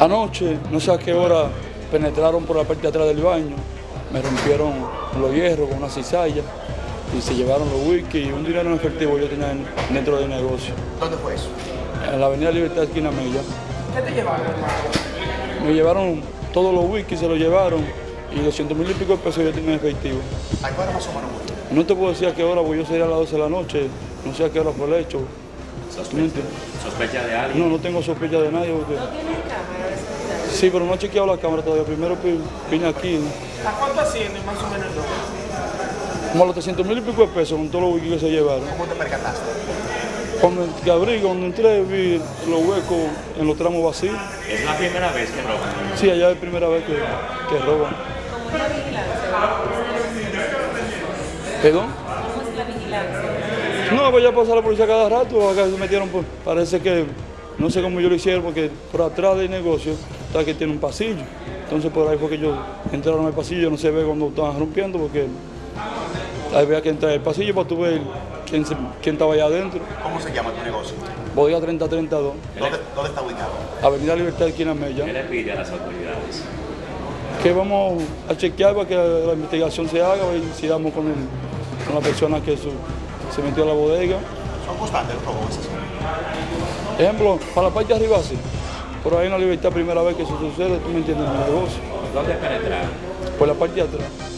Anoche, no sé a qué hora, penetraron por la parte de atrás del baño, me rompieron los hierros con una cizalla y se llevaron los whisky y un dinero en efectivo yo tenía en- dentro del negocio. ¿Dónde fue eso? En la avenida Libertad, esquina Mella. ¿Qué te llevaron, hermano? Me llevaron todos los whisky, se los llevaron y 200 mil y pico de pesos yo tenía en efectivo. ¿A qué hora más o menos? No te puedo decir a qué hora, porque yo salí a las 12 de la noche, no sé a qué hora fue el hecho. ¿Sospecha de alguien? No, no tengo sospecha de nadie. Porque... ¿No tienen cámara? Sí, pero no he chequeado la cámara todavía. Primero vine aquí, ¿no? ¿A cuánto asciende más o menos como a los 300 mil y pico de pesos con todos los whisky que se llevaron. ¿Cómo te percataste? Cuando abrí, cuando entré, vi los huecos en los tramos vacíos. Es la primera vez que roban. Sí, allá es la primera vez que, que roban. ¿Cómo es la vigilancia? ¿Perdón? ¿Cómo es la vigilancia? No, pues ya pasa la policía cada rato, acá se metieron, pues, parece que, no sé cómo yo lo hicieron, porque por atrás del negocio está que tiene un pasillo. Entonces por ahí fue que ellos entraron al pasillo, no se ve cuando estaban rompiendo, porque ahí había que entrar al pasillo para tú ver quién, se- quién estaba allá adentro. ¿Cómo se llama tu negocio? Bodega 3032, ¿Dónde, dónde está ubicado? Avenida Libertad, esquina ¿Qué Mella. le pide a las autoridades? Que vamos a chequear para que la investigación se haga y si damos con, el, con la persona que su- se metió a la bodega. Son constantes los robos. Ejemplo, para la parte de arriba sí. Por ahí en la libertad primera vez que eso sucede, tú me entiendes, en el negocio. ¿Dónde penetraron? Por la parte de atrás.